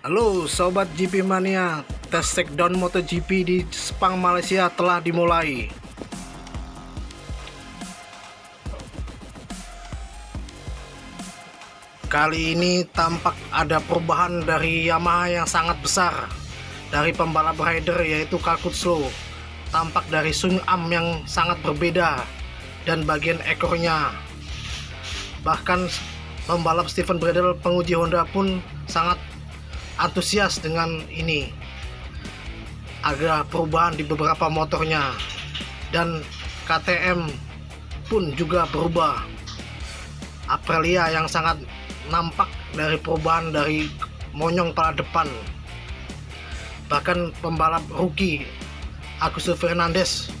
Halo Sobat GP Mania. Tes takedown MotoGP di Sepang Malaysia telah dimulai. Kali ini tampak ada perubahan dari Yamaha yang sangat besar Dari pembalap rider yaitu Kakutslo Tampak dari Sung Am yang sangat berbeda Dan bagian ekornya. Bahkan pembalap Steven Bradle penguji Honda pun sangat antusias dengan ini. Ada perubahan di beberapa motornya. Dan KTM pun juga berubah. Aprilia yang sangat nampak dari perubahan dari monyong pada depan. Bahkan pembalap rookie Agus Fernandez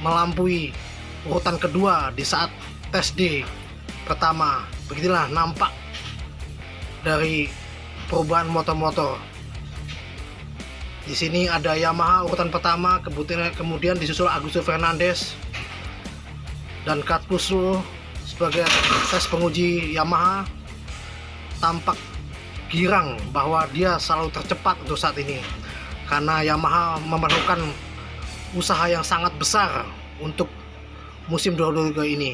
melampaui urutan kedua di saat tes D pertama. Begitulah nampak dari perubahan motor-motor. Di sini ada Yamaha urutan pertama, kemudian disusul Augusto Fernandez dan Kat sebagai tes penguji Yamaha. Tampak girang bahwa dia selalu tercepat untuk saat ini karena Yamaha memerlukan usaha yang sangat besar untuk musim 2023 ini.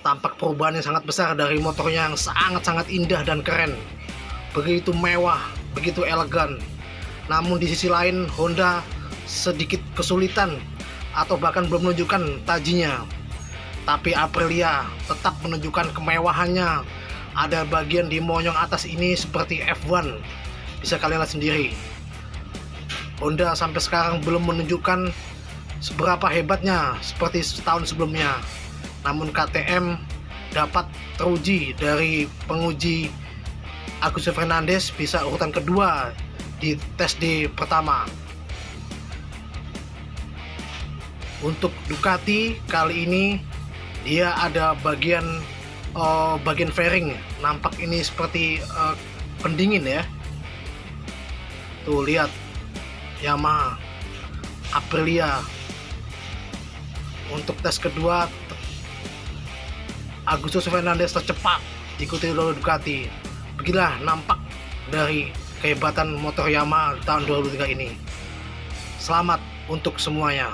Tampak perubahan yang sangat besar dari motornya yang sangat-sangat indah dan keren begitu mewah, begitu elegan. Namun di sisi lain Honda sedikit kesulitan atau bahkan belum menunjukkan tajinya. Tapi Aprilia tetap menunjukkan kemewahannya. Ada bagian di monyong atas ini seperti F1. Bisa kalian lihat sendiri. Honda sampai sekarang belum menunjukkan seberapa hebatnya seperti setahun sebelumnya. Namun KTM dapat teruji dari penguji Agus Fernandes bisa urutan kedua di tes di pertama. Untuk Ducati kali ini dia ada bagian uh, bagian fairing. Nampak ini seperti uh, pendingin ya. Tuh lihat. Yamaha Aprilia. Untuk tes kedua Agustus Fernandez tercepat. Diikuti oleh Ducati beginilah nampak dari kehebatan motor Yamaha tahun 2003 ini. Selamat untuk semuanya